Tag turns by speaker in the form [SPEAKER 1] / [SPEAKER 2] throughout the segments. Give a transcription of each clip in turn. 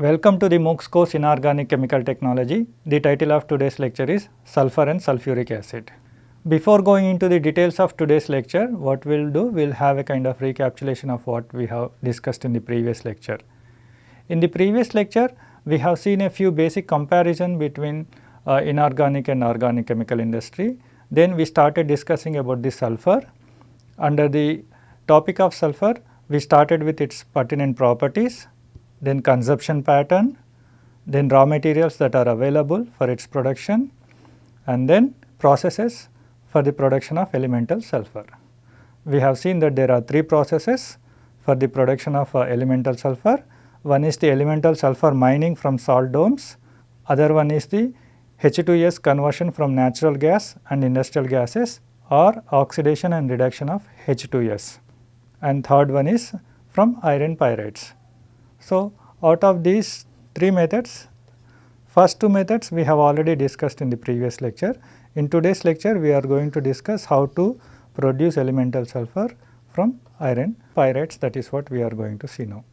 [SPEAKER 1] Welcome to the MOOCs course Inorganic Chemical Technology. The title of today's lecture is Sulfur and Sulfuric Acid. Before going into the details of today's lecture, what we will do, we will have a kind of recapitulation of what we have discussed in the previous lecture. In the previous lecture, we have seen a few basic comparison between uh, inorganic and organic chemical industry. Then we started discussing about the sulfur. Under the topic of sulfur, we started with its pertinent properties, then consumption pattern, then raw materials that are available for its production and then processes for the production of elemental sulfur. We have seen that there are three processes for the production of uh, elemental sulfur. One is the elemental sulfur mining from salt domes, other one is the H2S conversion from natural gas and industrial gases or oxidation and reduction of H2S and third one is from iron pyrites. So, out of these three methods, first two methods we have already discussed in the previous lecture. In today's lecture, we are going to discuss how to produce elemental sulfur from iron pyrites that is what we are going to see now.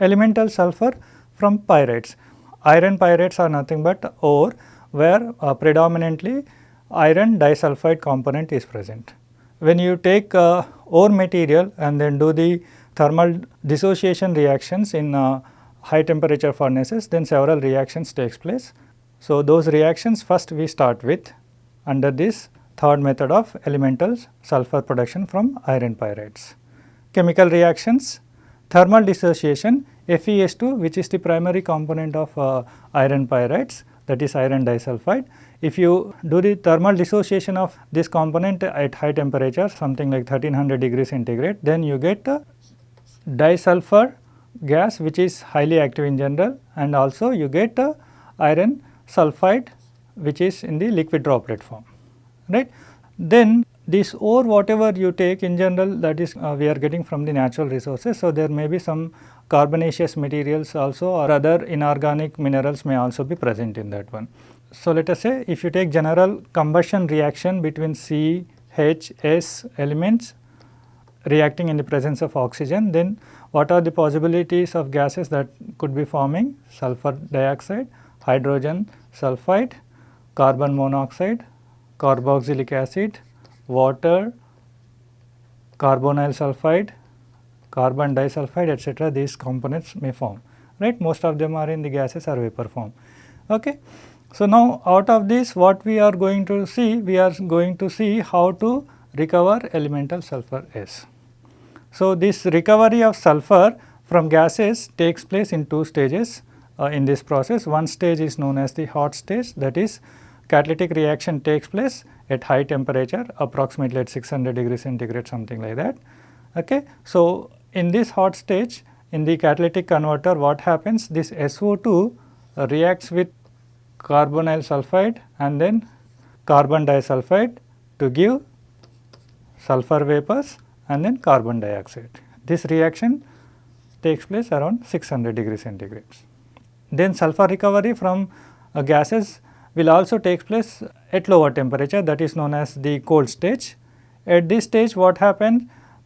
[SPEAKER 1] Elemental sulfur from pyrites. Iron pyrites are nothing but ore where uh, predominantly iron disulfide component is present. When you take uh, ore material and then do the thermal dissociation reactions in uh, high temperature furnaces then several reactions takes place. So, those reactions first we start with under this third method of elemental sulfur production from iron pyrites. Chemical reactions, thermal dissociation FeS2 which is the primary component of uh, iron pyrites that is iron disulfide. If you do the thermal dissociation of this component at high temperature something like 1300 degrees centigrade then you get uh, disulfur gas which is highly active in general and also you get uh, iron sulfide which is in the liquid droplet form right. Then this ore whatever you take in general that is uh, we are getting from the natural resources. So, there may be some carbonaceous materials also or other inorganic minerals may also be present in that one. So, let us say if you take general combustion reaction between C, H, S elements reacting in the presence of oxygen, then what are the possibilities of gases that could be forming? Sulfur dioxide, hydrogen sulfide, carbon monoxide, carboxylic acid, water, carbonyl sulfide, carbon disulfide etc. these components may form right most of them are in the gases or vapor form. Okay. So, now out of this what we are going to see we are going to see how to recover elemental sulfur S. So, this recovery of sulfur from gases takes place in two stages uh, in this process. One stage is known as the hot stage that is catalytic reaction takes place at high temperature approximately at 600 degree centigrade something like that. Okay. So, in this hot stage in the catalytic converter what happens this SO2 uh, reacts with carbonyl sulfide and then carbon disulfide to give sulfur vapors and then carbon dioxide. This reaction takes place around 600 degree centigrade. Then sulfur recovery from uh, gases will also take place at lower temperature that is known as the cold stage. At this stage what happens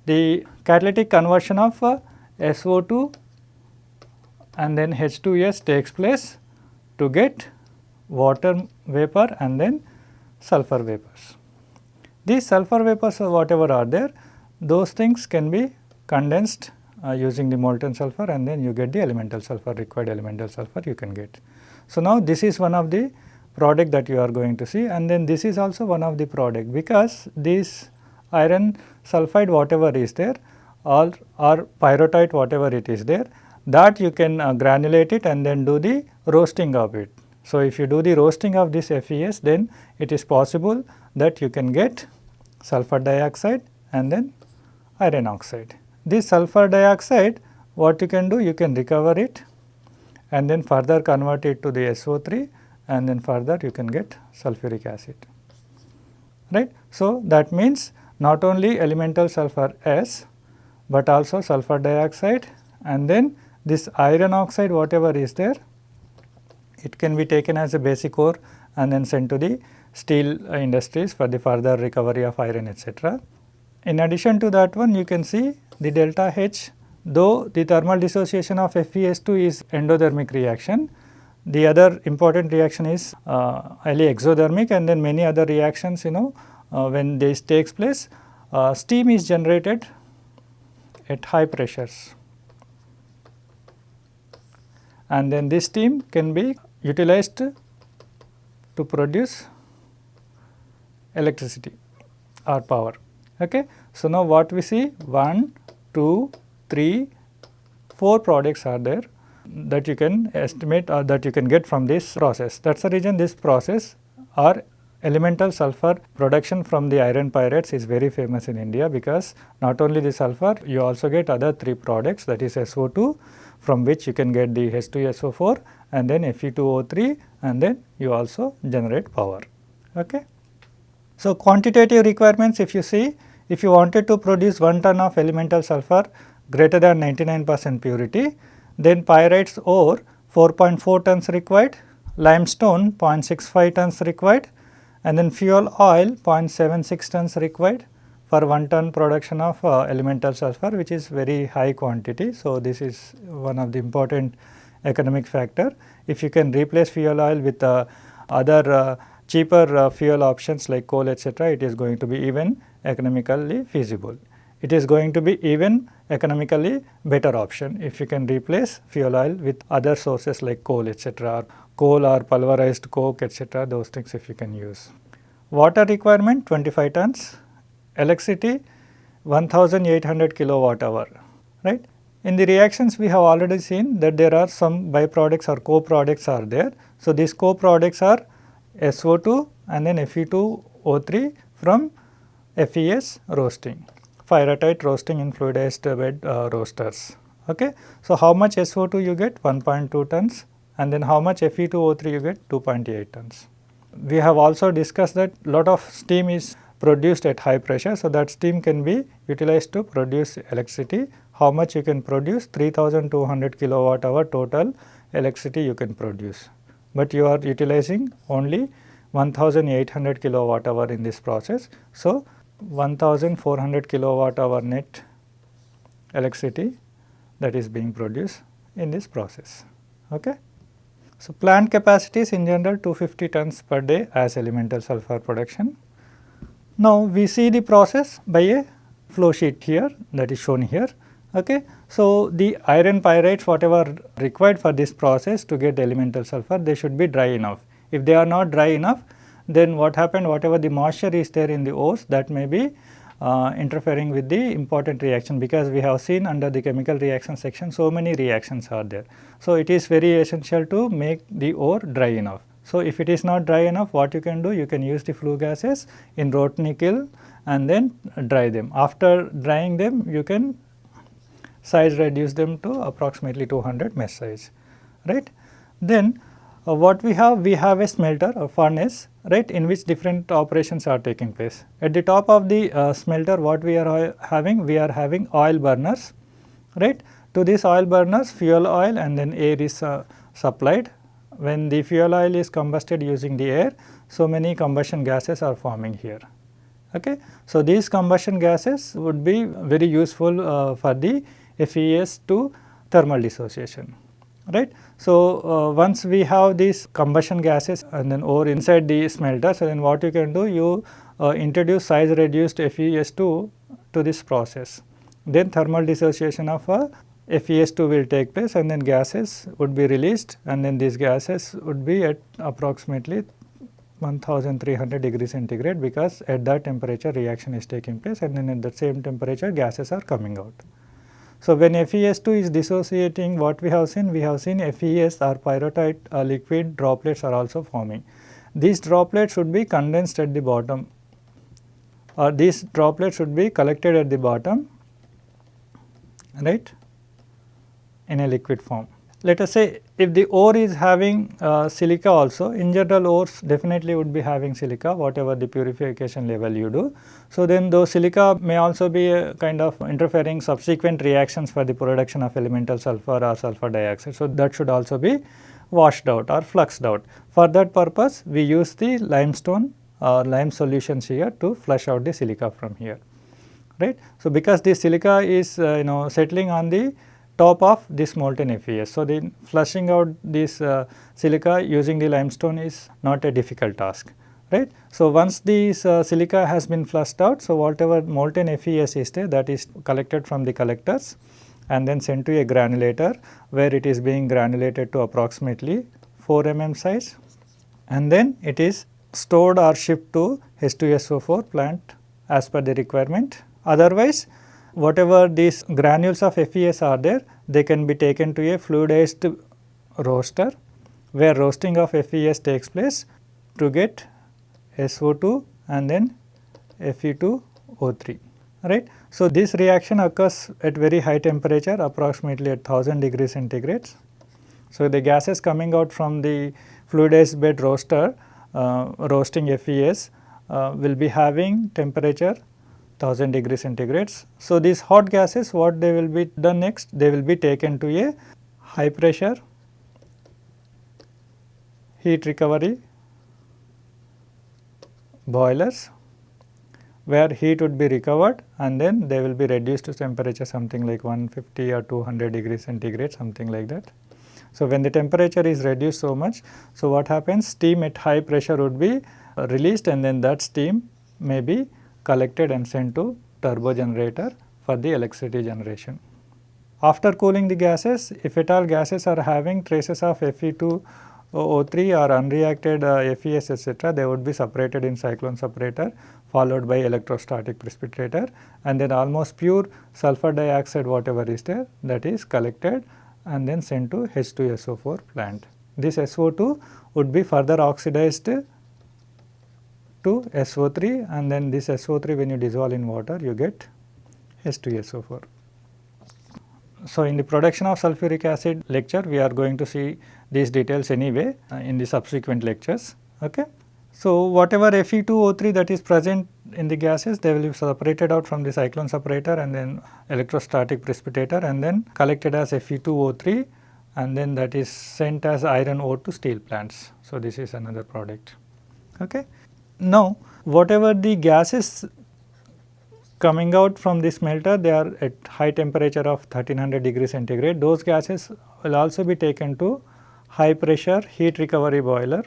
[SPEAKER 1] the catalytic conversion of uh, SO2 and then H2S takes place to get water vapor and then sulfur vapors. These sulfur vapors whatever are there those things can be condensed uh, using the molten sulfur and then you get the elemental sulfur required elemental sulfur you can get. So, now this is one of the product that you are going to see and then this is also one of the product because this iron sulfide whatever is there or, or whatever it is there that you can uh, granulate it and then do the roasting of it. So, if you do the roasting of this FES then it is possible that you can get sulfur dioxide and then iron oxide. This sulfur dioxide what you can do you can recover it and then further convert it to the SO3 and then further you can get sulfuric acid right. So, that means not only elemental sulfur S, but also sulfur dioxide and then this iron oxide whatever is there it can be taken as a basic ore and then sent to the steel industries for the further recovery of iron etc. In addition to that one you can see the delta H though the thermal dissociation of FeS2 is endothermic reaction, the other important reaction is uh, highly exothermic and then many other reactions you know uh, when this takes place. Uh, steam is generated at high pressures. And then this steam can be utilized to produce electricity or power. Okay. So, now what we see 1, 2, 3, 4 products are there that you can estimate or that you can get from this process. That is the reason this process or elemental sulfur production from the iron pyrites is very famous in India because not only the sulfur you also get other 3 products that is SO2 from which you can get the H2SO4 and then Fe2O3 and then you also generate power. Okay. So, quantitative requirements if you see if you wanted to produce 1 ton of elemental sulfur greater than 99 percent purity then pyrites ore 4.4 tons required, limestone 0.65 tons required and then fuel oil 0.76 tons required for 1 ton production of uh, elemental sulfur which is very high quantity. So, this is one of the important economic factor. If you can replace fuel oil with uh, other uh, cheaper uh, fuel options like coal etc., it is going to be even economically feasible. It is going to be even economically better option if you can replace fuel oil with other sources like coal etc. coal or pulverized coke etc. those things if you can use. Water requirement 25 tons, electricity 1800 kilowatt hour right. In the reactions we have already seen that there are some byproducts or co-products are there. So, these co-products are SO2 and then Fe2O3 from FES roasting pyrrhotite roasting in fluidized bed uh, roasters. Okay. So, how much SO2 you get 1.2 tons and then how much Fe2O3 you get 2.8 tons. We have also discussed that lot of steam is produced at high pressure. So, that steam can be utilized to produce electricity. How much you can produce 3200 kilowatt hour total electricity you can produce, but you are utilizing only 1800 kilowatt hour in this process. So, 1400 kilowatt hour net electricity that is being produced in this process. Okay. So, plant capacities in general 250 tons per day as elemental sulfur production. Now, we see the process by a flow sheet here that is shown here. Okay. So, the iron pyrites whatever required for this process to get elemental sulfur they should be dry enough. If they are not dry enough then what happened whatever the moisture is there in the ores that may be uh, interfering with the important reaction because we have seen under the chemical reaction section so many reactions are there. So, it is very essential to make the ore dry enough. So, if it is not dry enough what you can do you can use the flue gases in rotary kiln and then dry them. After drying them you can size reduce them to approximately 200 mesh size right. Then uh, what we have we have a smelter or furnace right in which different operations are taking place. At the top of the uh, smelter what we are having we are having oil burners right to this oil burners fuel oil and then air is uh, supplied. When the fuel oil is combusted using the air so many combustion gases are forming here. Okay. So, these combustion gases would be very useful uh, for the FES to thermal dissociation right. So, uh, once we have these combustion gases and then ore inside the smelter, so then what you can do you uh, introduce size reduced FeS2 to this process. Then thermal dissociation of uh, FeS2 will take place and then gases would be released and then these gases would be at approximately 1300 degree centigrade because at that temperature reaction is taking place and then at the same temperature gases are coming out. So, when FeS2 is dissociating what we have seen? We have seen FES or pyrrhotite uh, liquid droplets are also forming. These droplets should be condensed at the bottom or these droplets should be collected at the bottom right in a liquid form. Let us say if the ore is having uh, silica also, in general ores definitely would be having silica whatever the purification level you do. So, then those silica may also be a kind of interfering subsequent reactions for the production of elemental sulfur or sulfur dioxide. So, that should also be washed out or fluxed out. For that purpose we use the limestone or lime solutions here to flush out the silica from here right. So, because the silica is uh, you know settling on the top of this molten FES. So, the flushing out this uh, silica using the limestone is not a difficult task right. So, once this uh, silica has been flushed out, so whatever molten FES is there that is collected from the collectors and then sent to a granulator where it is being granulated to approximately 4 mm size and then it is stored or shipped to H2SO4 plant as per the requirement. Otherwise, whatever these granules of FES are there, they can be taken to a fluidized roaster where roasting of FES takes place to get SO2 and then Fe2O3 right. So, this reaction occurs at very high temperature approximately at 1000 degrees centigrade. So, the gases coming out from the fluidized bed roaster uh, roasting FES uh, will be having temperature 1000 degrees centigrade. So, these hot gases what they will be done next they will be taken to a high pressure heat recovery boilers where heat would be recovered and then they will be reduced to temperature something like 150 or 200 degrees centigrade something like that. So, when the temperature is reduced so much, so what happens steam at high pressure would be released and then that steam may be collected and sent to turbo generator for the electricity generation. After cooling the gases, if at all gases are having traces of Fe2 O3 or unreacted uh, FES etc., they would be separated in cyclone separator followed by electrostatic precipitator and then almost pure sulfur dioxide whatever is there that is collected and then sent to H2SO4 plant. This SO2 would be further oxidized to SO3 and then this SO3 when you dissolve in water you get H2SO4. So, in the production of sulfuric acid lecture we are going to see these details anyway uh, in the subsequent lectures. Okay. So, whatever Fe2O3 that is present in the gases they will be separated out from the cyclone separator and then electrostatic precipitator and then collected as Fe2O3 and then that is sent as iron ore to steel plants. So, this is another product. Okay. Now, whatever the gases coming out from this smelter they are at high temperature of 1300 degree centigrade those gases will also be taken to high pressure heat recovery boiler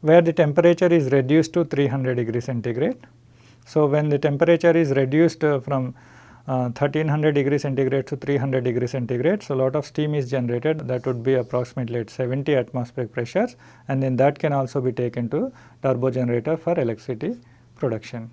[SPEAKER 1] where the temperature is reduced to 300 degree centigrade. So, when the temperature is reduced uh, from Uh, 1300 degree centigrade to 300 degree centigrade. So, a lot of steam is generated that would be approximately at 70 atmospheric pressures and then that can also be taken to turbo generator for electricity production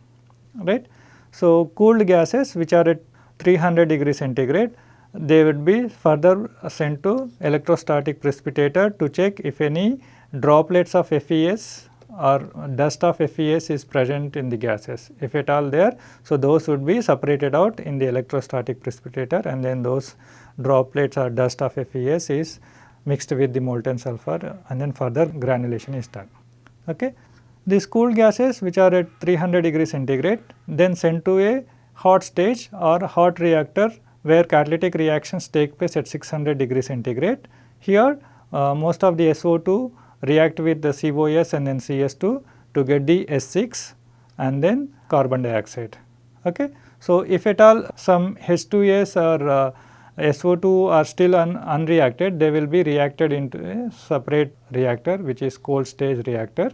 [SPEAKER 1] right. So, cooled gases which are at 300 degree centigrade they would be further sent to electrostatic precipitator to check if any droplets of FES or dust of FES is present in the gases if at all there. So, those would be separated out in the electrostatic precipitator and then those droplets or dust of FES is mixed with the molten sulfur and then further granulation is done. Okay. These cooled gases which are at 300 degree centigrade then sent to a hot stage or hot reactor where catalytic reactions take place at 600 degree centigrade. Here uh, most of the SO2 react with the COS and then CS2 to get the S6 and then carbon dioxide. Okay. So, if at all some H2S or uh, SO2 are still un unreacted, they will be reacted into a separate reactor which is cold stage reactor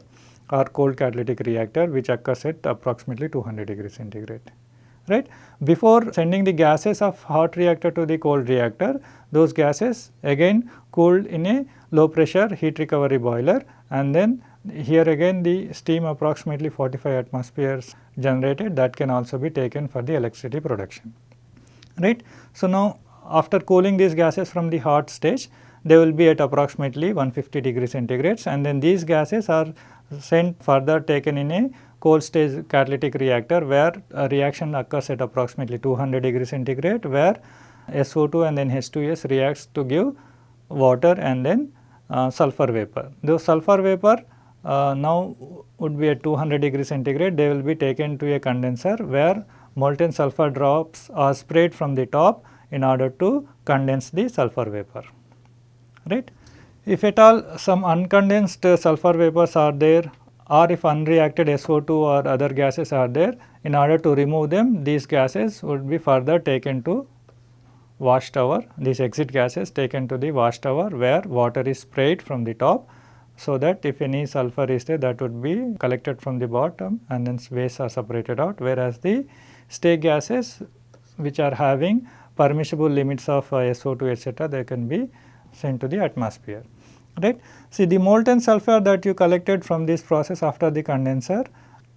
[SPEAKER 1] or cold catalytic reactor which occurs at approximately 200 degrees centigrade right. Before sending the gases of hot reactor to the cold reactor, those gases again cooled in a low pressure heat recovery boiler and then here again the steam approximately 45 atmospheres generated that can also be taken for the electricity production, right. So, now after cooling these gases from the hot stage, they will be at approximately 150 degree centigrades and then these gases are sent further taken in a cold stage catalytic reactor where a reaction occurs at approximately 200 degree centigrade where SO2 and then H2S reacts to give water and then uh, sulfur vapor. The sulfur vapor uh, now would be at 200 degree centigrade they will be taken to a condenser where molten sulfur drops are sprayed from the top in order to condense the sulfur vapor right. If at all some uncondensed sulfur vapors are there or if unreacted SO2 or other gases are there in order to remove them these gases would be further taken to wash tower these exit gases taken to the wash tower where water is sprayed from the top so that if any sulfur is there that would be collected from the bottom and then waste are separated out whereas the stay gases which are having permissible limits of uh, SO2 etc. they can be sent to the atmosphere right. See the molten sulfur that you collected from this process after the condenser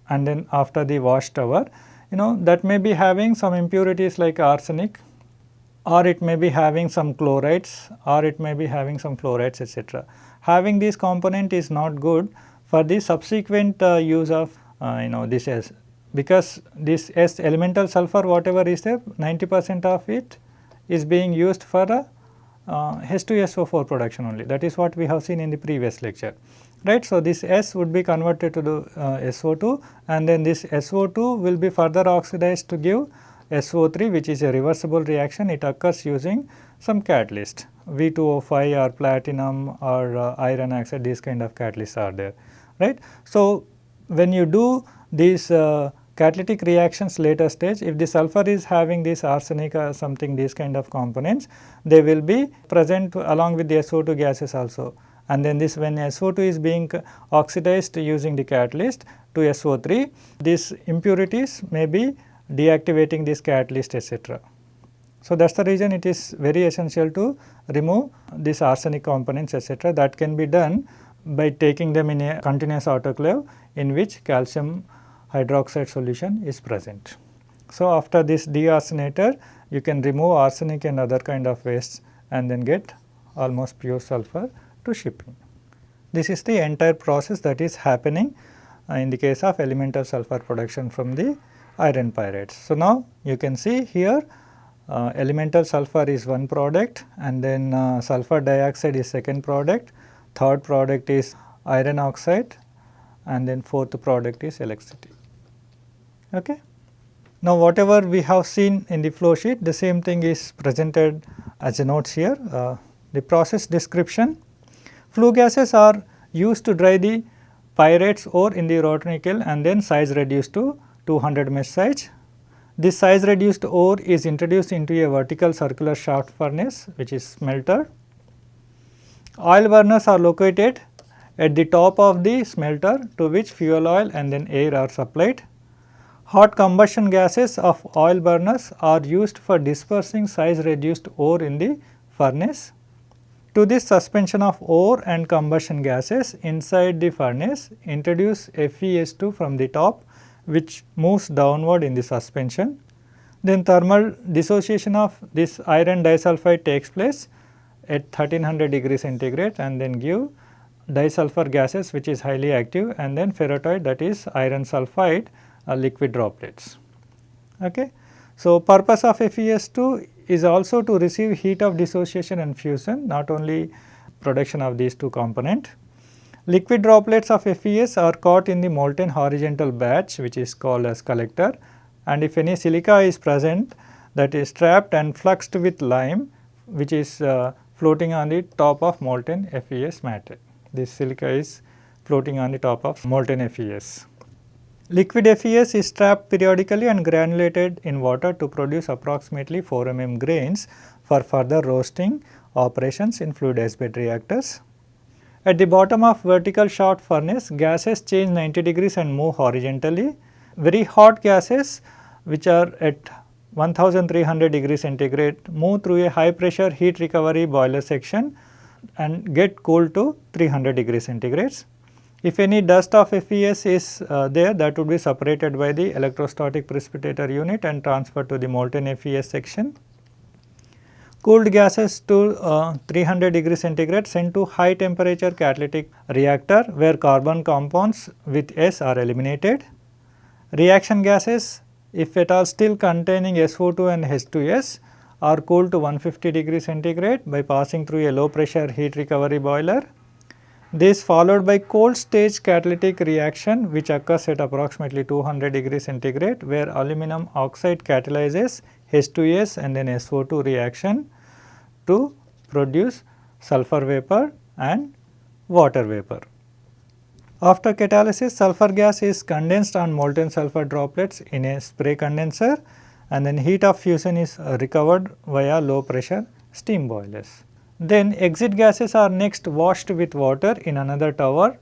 [SPEAKER 1] and then after the wash tower you know that may be having some impurities like arsenic or it may be having some chlorides or it may be having some fluorides etc. Having this component is not good for the subsequent uh, use of uh, you know this S because this S elemental sulfur whatever is there 90 percent of it is being used for a H2SO4 production only. That is what we have seen in the previous lecture. Right. So, this S would be converted to the uh, SO2 and then this SO2 will be further oxidized to give SO3 which is a reversible reaction. It occurs using some catalyst. V2O5 or platinum or uh, iron oxide these kind of catalysts are there. Right. So, when you do these uh, catalytic reactions later stage if the sulfur is having this arsenic or something these kind of components they will be present along with the SO2 gases also and then this when SO2 is being oxidized using the catalyst to SO3 these impurities may be deactivating this catalyst etc. So, that is the reason it is very essential to remove these arsenic components etc. that can be done by taking them in a continuous autoclave in which calcium hydroxide solution is present. So, after this dearsenator you can remove arsenic and other kind of wastes and then get almost pure sulfur to shipping. This is the entire process that is happening uh, in the case of elemental sulfur production from the iron pyrites. So, now you can see here uh, elemental sulfur is one product and then uh, sulfur dioxide is second product, third product is iron oxide and then fourth product is electricity. Okay. Now, whatever we have seen in the flow sheet the same thing is presented as a notes here. Uh, the process description flue gases are used to dry the pyrites ore in the rotary kiln and then size reduced to 200 mesh size. This size reduced ore is introduced into a vertical circular shaft furnace which is smelter. Oil burners are located at the top of the smelter to which fuel oil and then air are supplied. Hot combustion gases of oil burners are used for dispersing size reduced ore in the furnace. To this suspension of ore and combustion gases inside the furnace introduce FeS2 from the top which moves downward in the suspension. Then thermal dissociation of this iron disulfide takes place at 1300 degree centigrade and then give disulfur gases which is highly active and then pyrrhotite that is iron sulphide liquid droplets. Okay. So, purpose of FeS2 is also to receive heat of dissociation and fusion not only production of these two component. Liquid droplets of FES are caught in the molten horizontal batch which is called as collector and if any silica is present that is trapped and fluxed with lime which is uh, floating on the top of molten FES matter. This silica is floating on the top of molten FES. Liquid FES is trapped periodically and granulated in water to produce approximately 4 mm grains for further roasting operations in fluidized bed reactors. At the bottom of vertical shaft furnace, gases change 90 degrees and move horizontally. Very hot gases which are at 1300 degrees centigrade move through a high pressure heat recovery boiler section and get cooled to 300 degrees centigrades. If any dust of FES is uh, there that would be separated by the electrostatic precipitator unit and transferred to the molten FES section cooled gases to uh, 300 degree centigrade sent to high temperature catalytic reactor where carbon compounds with S are eliminated. Reaction gases if at all still containing SO2 and H2S are cooled to 150 degree centigrade by passing through a low pressure heat recovery boiler. This followed by cold stage catalytic reaction which occurs at approximately 200 degree centigrade where aluminum oxide catalyzes H2S and then SO2 reaction to produce sulfur vapor and water vapor. After catalysis sulfur gas is condensed on molten sulfur droplets in a spray condenser and then heat of fusion is recovered via low pressure steam boilers. Then exit gases are next washed with water in another tower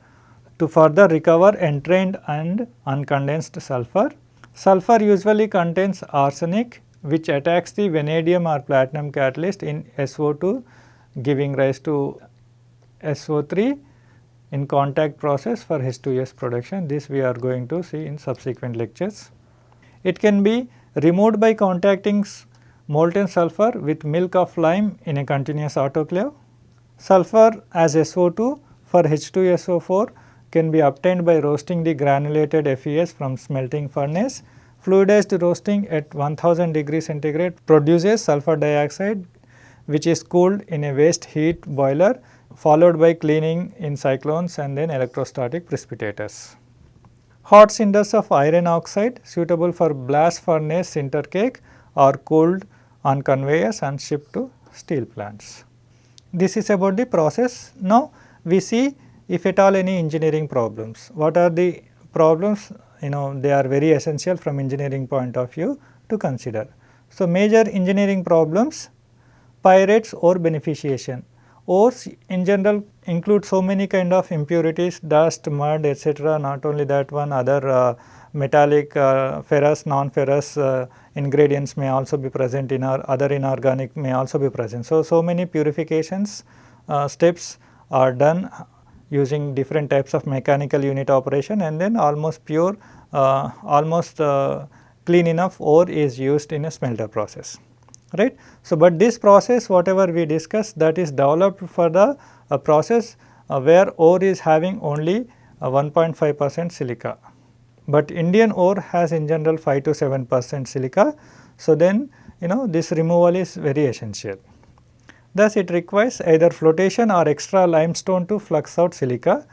[SPEAKER 1] to further recover entrained and uncondensed sulfur. Sulfur usually contains arsenic which attacks the vanadium or platinum catalyst in SO2 giving rise to SO3 in contact process for H2S production. This we are going to see in subsequent lectures. It can be removed by contacting molten sulfur with milk of lime in a continuous autoclave. Sulfur as SO2 for H2SO4 can be obtained by roasting the granulated FES from smelting furnace. Fluidized roasting at 1000 degree centigrade produces sulfur dioxide which is cooled in a waste heat boiler followed by cleaning in cyclones and then electrostatic precipitators. Hot cinders of iron oxide suitable for blast furnace sinter cake are cooled on conveyors and shipped to steel plants. This is about the process. Now, we see if at all any engineering problems. What are the problems? You know they are very essential from engineering point of view to consider. So, major engineering problems pyrites ore beneficiation. Ores in general include so many kind of impurities, dust, mud etc. not only that one other uh, metallic uh, ferrous, non-ferrous uh, ingredients may also be present in our other inorganic may also be present. So, so many purifications uh, steps are done using different types of mechanical unit operation and then almost pure uh, almost uh, clean enough ore is used in a smelter process right. So, but this process whatever we discuss that is developed for the uh, process uh, where ore is having only uh, 1.5 percent silica, but Indian ore has in general 5 to 7 percent silica. So, then you know this removal is very essential. Thus, it requires either flotation or extra limestone to flux out silica.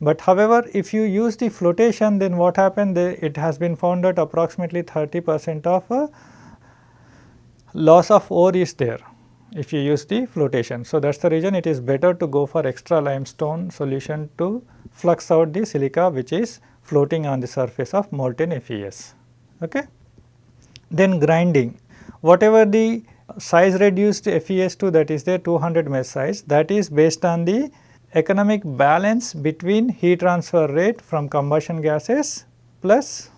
[SPEAKER 1] But however, if you use the flotation then what happened it has been found that approximately 30 percent of uh, loss of ore is there if you use the flotation. So, that is the reason it is better to go for extra limestone solution to flux out the silica which is floating on the surface of molten FES. Okay. Then grinding, whatever the size reduced FES2 that is there 200 mesh size that is based on the economic balance between heat transfer rate from combustion gases plus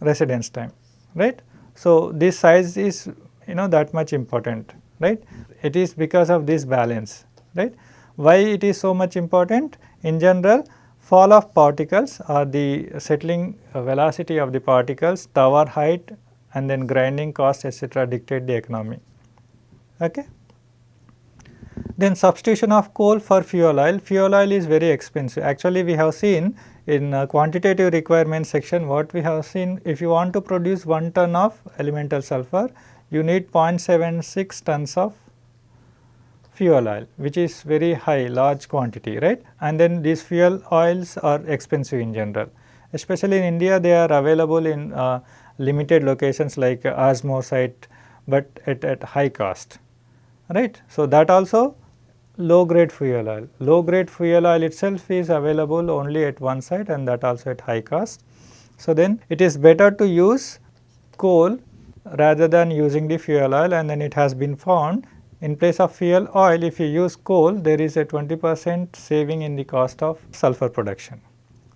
[SPEAKER 1] residence time right. So, this size is you know that much important right. It is because of this balance right. Why it is so much important? In general fall of particles or the settling velocity of the particles, tower height and then grinding cost etc. dictate the economy. Okay. Then substitution of coal for fuel oil, fuel oil is very expensive. Actually, we have seen in uh, quantitative requirement section what we have seen if you want to produce 1 ton of elemental sulfur, you need 0.76 tons of fuel oil which is very high large quantity right and then these fuel oils are expensive in general especially in India they are available in uh, limited locations like uh, site but at, at high cost right. So, that also low grade fuel oil. Low grade fuel oil itself is available only at one site and that also at high cost. So, then it is better to use coal rather than using the fuel oil and then it has been found in place of fuel oil if you use coal there is a 20 percent saving in the cost of sulfur production.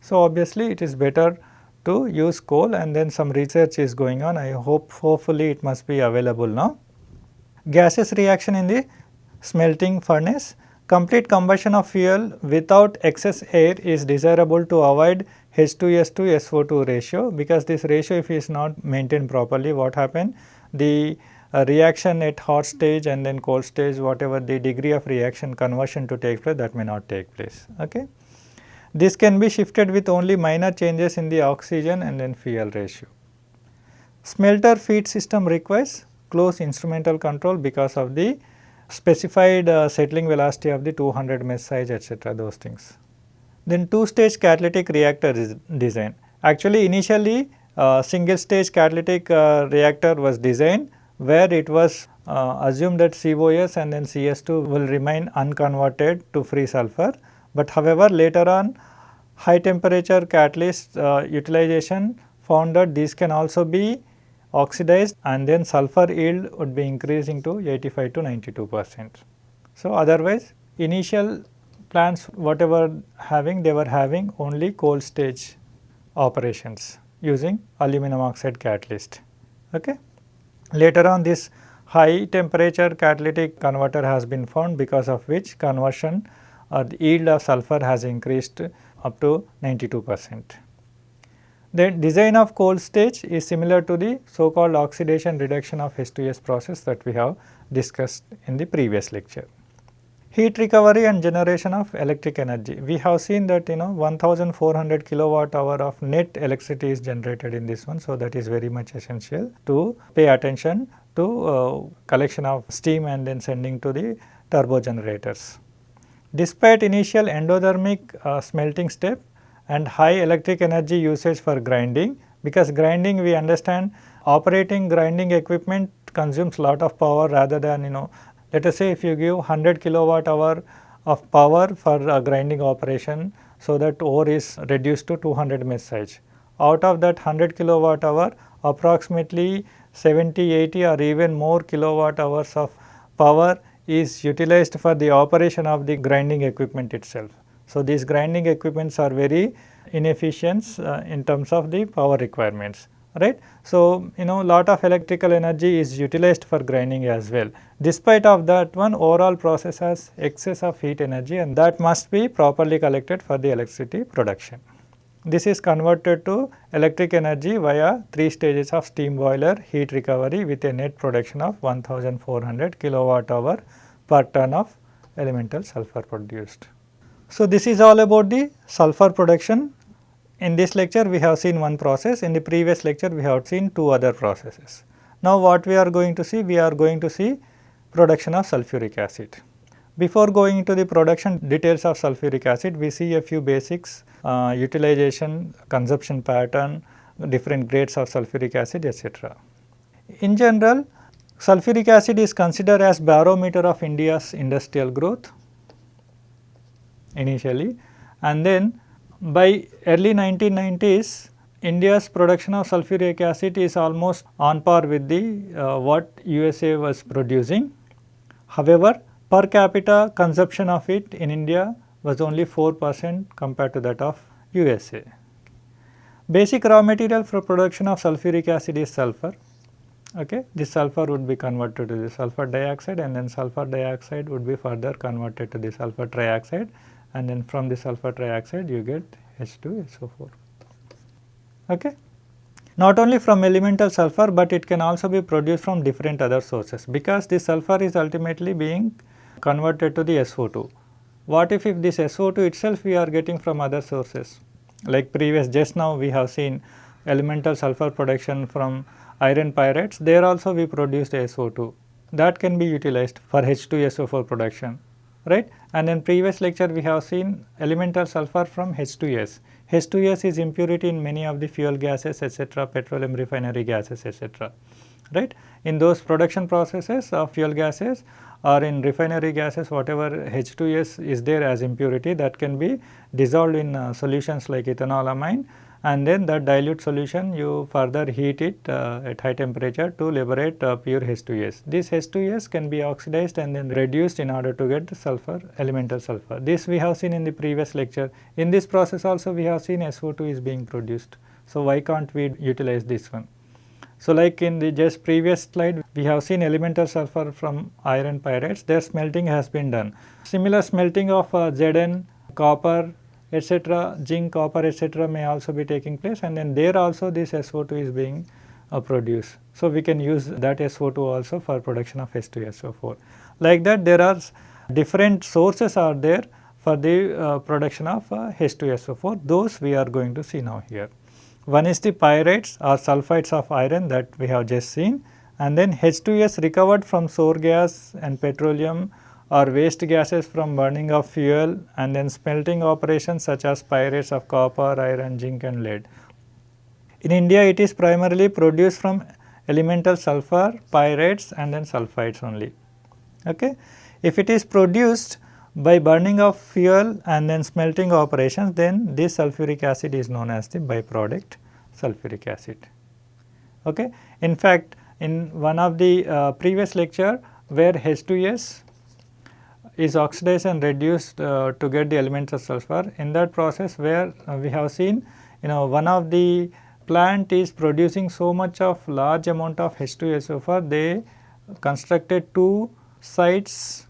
[SPEAKER 1] So, obviously it is better to use coal and then some research is going on I hope hopefully it must be available now. Gaseous reaction in the smelting furnace complete combustion of fuel without excess air is desirable to avoid H2S to SO2 ratio because this ratio if is not maintained properly what happen the uh, reaction at hot stage and then cold stage whatever the degree of reaction conversion to take place that may not take place. Okay. This can be shifted with only minor changes in the oxygen and then fuel ratio. Smelter feed system requires close instrumental control because of the specified uh, settling velocity of the 200 mesh size etc. those things. Then two stage catalytic reactor is design. Actually initially uh, single stage catalytic uh, reactor was designed where it was uh, assumed that COS and then CS2 will remain unconverted to free sulfur. But however later on high temperature catalyst uh, utilization found that these can also be oxidized and then sulfur yield would be increasing to 85 to 92 percent. So, otherwise initial plants whatever having they were having only cold stage operations using aluminum oxide catalyst. Okay. Later on this high temperature catalytic converter has been found because of which conversion or the yield of sulfur has increased up to 92 percent. The design of cold stage is similar to the so called oxidation reduction of H2S process that we have discussed in the previous lecture. Heat recovery and generation of electric energy. We have seen that you know 1400 kilowatt hour of net electricity is generated in this one. So, that is very much essential to pay attention to uh, collection of steam and then sending to the turbo generators. Despite initial endothermic uh, smelting step and high electric energy usage for grinding, because grinding we understand operating grinding equipment consumes lot of power rather than you know let us say if you give 100 kilowatt hour of power for a grinding operation, so that ore is reduced to 200 mesh size. Out of that 100 kilowatt hour, approximately 70, 80 or even more kilowatt hours of power is utilized for the operation of the grinding equipment itself. So, these grinding equipments are very inefficient uh, in terms of the power requirements right. So, you know lot of electrical energy is utilized for grinding as well. Despite of that one overall process has excess of heat energy and that must be properly collected for the electricity production. This is converted to electric energy via 3 stages of steam boiler heat recovery with a net production of 1400 kilowatt hour per ton of elemental sulfur produced. So, this is all about the sulfur production in this lecture we have seen one process, in the previous lecture we have seen two other processes. Now what we are going to see? We are going to see production of sulfuric acid. Before going into the production details of sulfuric acid, we see a few basics, uh, utilization, consumption pattern, different grades of sulfuric acid etc. In general, sulfuric acid is considered as barometer of India's industrial growth initially and then by early 1990s, India's production of sulfuric acid is almost on par with the uh, what USA was producing. However, per capita consumption of it in India was only 4 percent compared to that of USA. Basic raw material for production of sulfuric acid is sulfur. Okay. This sulfur would be converted to the sulfur dioxide and then sulfur dioxide would be further converted to the sulfur trioxide and then from the sulfur trioxide you get H2SO4. Okay. Not only from elemental sulfur, but it can also be produced from different other sources because the sulfur is ultimately being converted to the SO2. What if, if this SO2 itself we are getting from other sources like previous just now we have seen elemental sulfur production from iron pyrites there also we produced SO2 that can be utilized for H2SO4 production right. And in previous lecture we have seen elemental sulfur from H2S. H2S is impurity in many of the fuel gases etc., petroleum refinery gases etc. right. In those production processes of fuel gases or in refinery gases whatever H2S is there as impurity that can be dissolved in uh, solutions like ethanolamine and then that dilute solution you further heat it uh, at high temperature to liberate uh, pure H2S. This H2S can be oxidized and then reduced in order to get the sulfur elemental sulfur. This we have seen in the previous lecture. In this process also we have seen SO2 is being produced. So, why can't we utilize this one? So, like in the just previous slide we have seen elemental sulfur from iron pyrites their smelting has been done. Similar smelting of uh, Zn, copper, etc., zinc, copper etc. may also be taking place and then there also this SO2 is being uh, produced. So, we can use that SO2 also for production of H2SO4. Like that there are different sources are there for the uh, production of uh, H2SO4 those we are going to see now here. One is the pyrites or sulfides of iron that we have just seen and then H2S recovered from sour gas and petroleum or waste gases from burning of fuel and then smelting operations such as pyrites of copper, iron, zinc and lead. In India it is primarily produced from elemental sulfur, pyrites and then sulfides only. Okay. If it is produced by burning of fuel and then smelting operations then this sulfuric acid is known as the byproduct sulfuric acid. Okay. In fact, in one of the uh, previous lecture where H2S is and reduced uh, to get the elements of sulfur in that process where uh, we have seen you know one of the plant is producing so much of large amount of H2SO4 they constructed two sites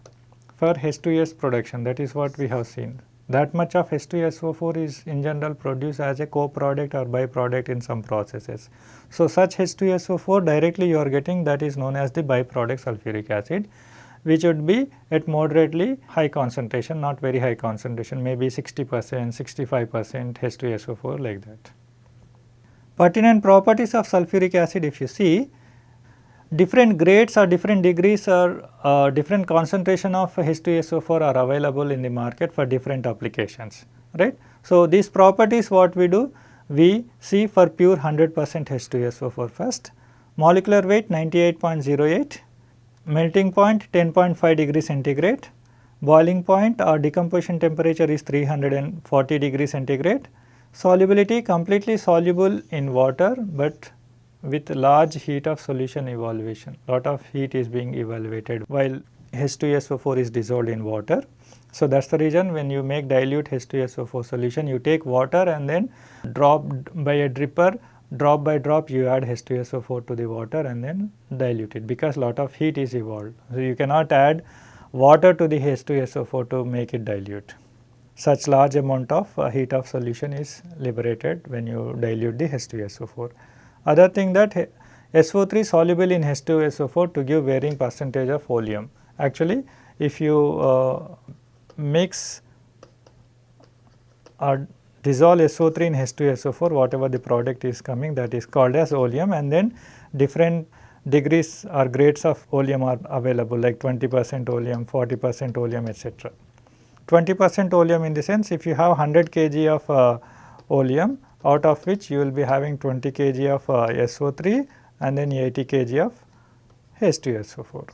[SPEAKER 1] for H2S production that is what we have seen. That much of H2SO4 is in general produced as a co-product or byproduct in some processes. So, such H2SO4 directly you are getting that is known as the byproduct sulfuric acid which would be at moderately high concentration not very high concentration maybe 60 percent, 65 percent H2SO4 like that. Pertinent properties of sulfuric acid if you see different grades or different degrees or uh, different concentration of H2SO4 are available in the market for different applications, right. So, these properties what we do, we see for pure 100 percent H2SO4 first, molecular weight 98.08, melting point 10.5 degree centigrade, boiling point or decomposition temperature is 340 degree centigrade, solubility completely soluble in water, but with large heat of solution evaluation. Lot of heat is being evaluated while H2SO4 is dissolved in water. So, that is the reason when you make dilute H2SO4 solution, you take water and then drop by a dripper, drop by drop you add H2SO4 to the water and then dilute it because lot of heat is evolved. So, you cannot add water to the H2SO4 to make it dilute. Such large amount of uh, heat of solution is liberated when you dilute the H2SO4. Other thing that SO3 soluble in H2SO4 to give varying percentage of oleum. Actually, if you uh, mix or dissolve SO3 in H2SO4 whatever the product is coming that is called as oleum and then different degrees or grades of oleum are available like 20 percent oleum, 40 percent oleum etc. 20 percent oleum in the sense if you have 100 kg of uh, oleum out of which you will be having 20 kg of uh, SO3 and then 80 kg of H2SO4.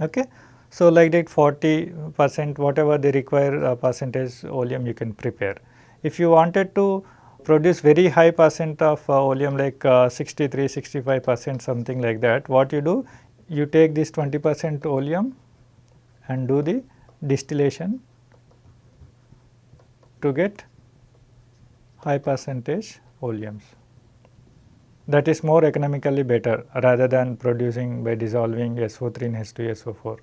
[SPEAKER 1] Okay. So, like that 40 percent whatever the required uh, percentage oleum you can prepare. If you wanted to produce very high percent of uh, oleum like uh, 63, 65 percent something like that, what you do? You take this 20 percent oleum and do the distillation to get high percentage oleums. That is more economically better rather than producing by dissolving SO3 in H2SO4.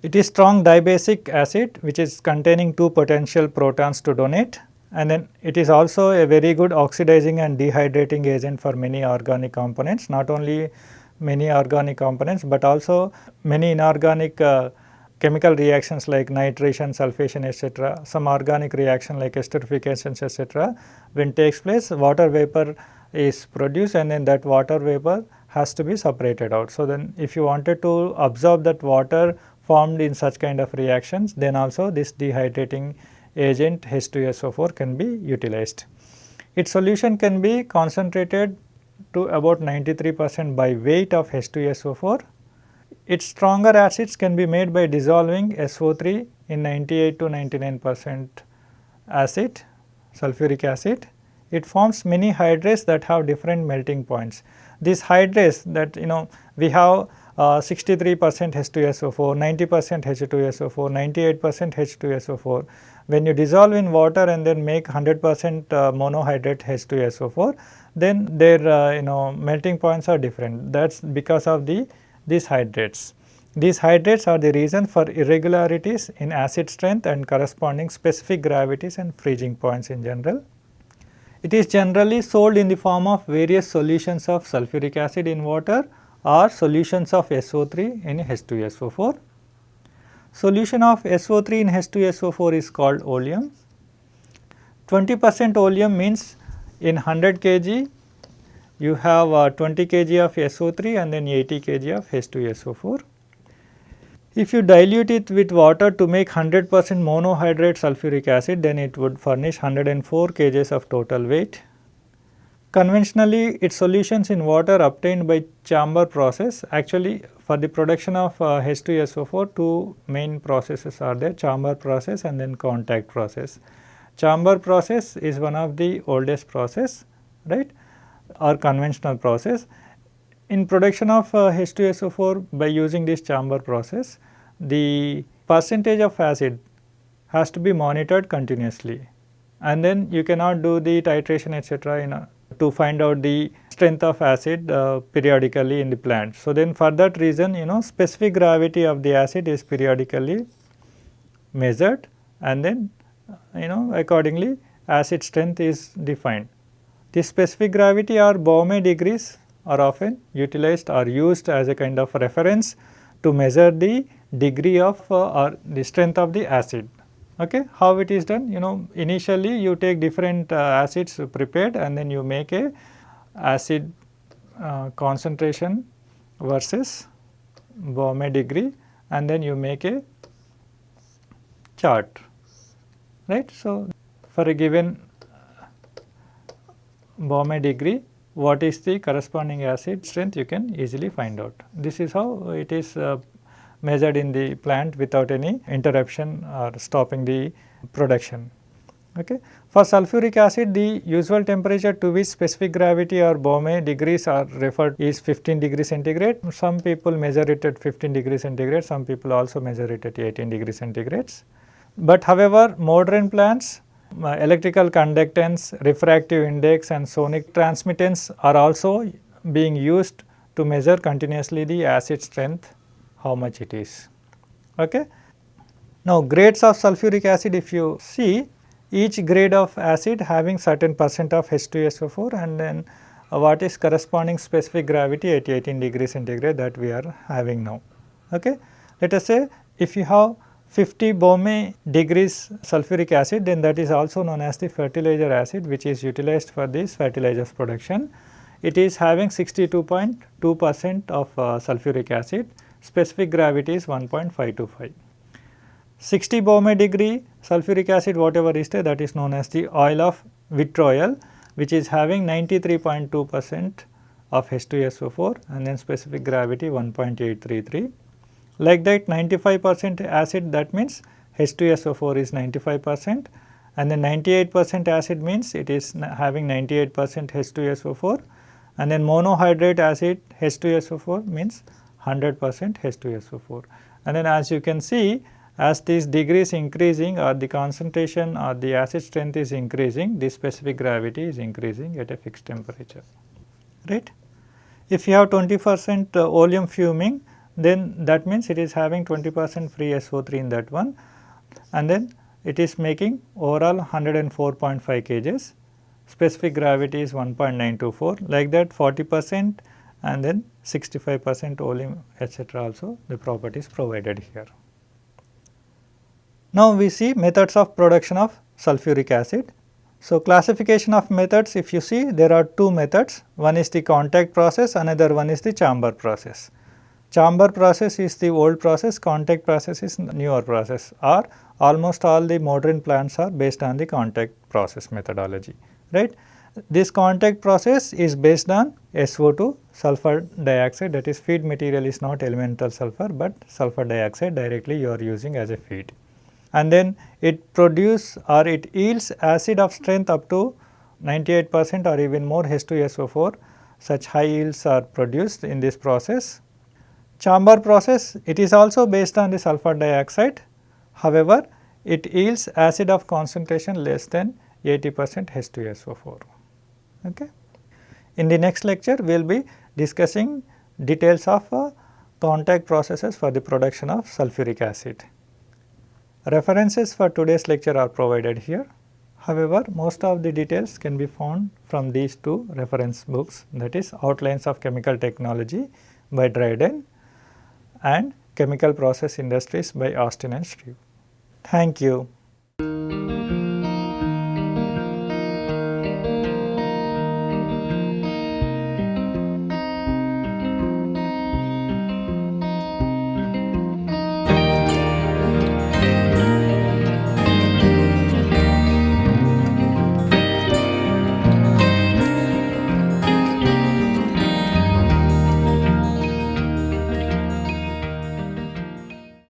[SPEAKER 1] It is strong dibasic acid which is containing two potential protons to donate and then it is also a very good oxidizing and dehydrating agent for many organic components not only many organic components but also many inorganic uh, chemical reactions like nitration, sulfation etc., some organic reaction like esterifications etc. when takes place water vapor is produced and then that water vapor has to be separated out. So, then if you wanted to absorb that water formed in such kind of reactions then also this dehydrating agent H2SO4 can be utilized. Its solution can be concentrated to about 93 percent by weight of H2SO4 its stronger acids can be made by dissolving SO3 in 98 to 99 percent acid, sulfuric acid. It forms many hydrates that have different melting points. These hydrates that you know we have 63 percent H2SO4, 90 percent H2SO4, 98 percent H2SO4. When you dissolve in water and then make 100 percent uh, monohydrate H2SO4, then their uh, you know melting points are different. That is because of the these hydrates. These hydrates are the reason for irregularities in acid strength and corresponding specific gravities and freezing points in general. It is generally sold in the form of various solutions of sulfuric acid in water or solutions of SO3 in H2SO4. Solution of SO3 in H2SO4 is called oleum. 20 percent oleum means in 100 kg you have uh, 20 kg of SO3 and then 80 kg of H2SO4. If you dilute it with water to make 100 percent monohydrate sulfuric acid then it would furnish 104 kgs of total weight. Conventionally, its solutions in water obtained by chamber process actually for the production of uh, H2SO4 two main processes are there chamber process and then contact process. Chamber process is one of the oldest process right or conventional process. In production of uh, H2SO4 by using this chamber process the percentage of acid has to be monitored continuously and then you cannot do the titration etc. in a to find out the strength of acid uh, periodically in the plant. So, then for that reason you know specific gravity of the acid is periodically measured and then you know accordingly acid strength is defined. The specific gravity or Baume degrees are often utilized or used as a kind of reference to measure the degree of uh, or the strength of the acid. Okay. How it is done? You know initially you take different uh, acids prepared and then you make a acid uh, concentration versus Baume degree and then you make a chart right. So, for a given Baume degree what is the corresponding acid strength you can easily find out. This is how it is uh, measured in the plant without any interruption or stopping the production. Okay. For sulfuric acid the usual temperature to which specific gravity or Baume degrees are referred is 15 degree centigrade. Some people measure it at 15 degree centigrade, some people also measure it at 18 degree centigrades. But however, modern plants uh, electrical conductance, refractive index and sonic transmittance are also being used to measure continuously the acid strength how much it is. Okay. Now, grades of sulfuric acid if you see each grade of acid having certain percent of H2SO4 and then what is corresponding specific gravity at 18 degree centigrade that we are having now. Okay. Let us say if you have 50 Baume degrees sulfuric acid then that is also known as the fertilizer acid which is utilized for this fertilizers production. It is having 62.2 percent of uh, sulfuric acid specific gravity is 1.525. 60 Baume degree sulfuric acid whatever is there that is known as the oil of vitriol which is having 93.2 percent of H2SO4 and then specific gravity 1.833. Like that 95 percent acid that means H2SO4 is 95 percent and then 98 percent acid means it is having 98 percent H2SO4 and then monohydrate acid H2SO4 means 100 percent H2SO4. And then as you can see as these degrees increasing or the concentration or the acid strength is increasing, the specific gravity is increasing at a fixed temperature, right. If you have 20 percent uh, oleum fuming, then that means it is having 20 percent free SO3 in that one and then it is making overall 104.5 kgs, specific gravity is 1.924 like that 40 percent and then 65 percent oleum etc. also the properties provided here. Now, we see methods of production of sulfuric acid. So, classification of methods if you see there are two methods one is the contact process another one is the chamber process. Chamber process is the old process contact process is newer process or almost all the modern plants are based on the contact process methodology right. This contact process is based on SO2 sulfur dioxide that is feed material is not elemental sulfur, but sulfur dioxide directly you are using as a feed. And then it produce or it yields acid of strength up to 98 percent or even more H2SO4 such high yields are produced in this process. Chamber process it is also based on the sulfur dioxide however it yields acid of concentration less than 80 percent H2SO4. Okay. In the next lecture, we will be discussing details of uh, contact processes for the production of sulfuric acid. References for today's lecture are provided here. However, most of the details can be found from these two reference books that is Outlines of Chemical Technology by Dryden and Chemical Process Industries by Austin and Shreve. Thank you.